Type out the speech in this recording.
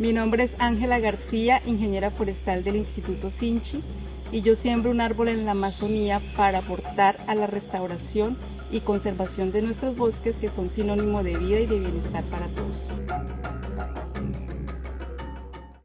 Mi nombre es Ángela García, ingeniera forestal del Instituto Sinchi, y yo siembro un árbol en la Amazonía para aportar a la restauración y conservación de nuestros bosques que son sinónimo de vida y de bienestar para todos.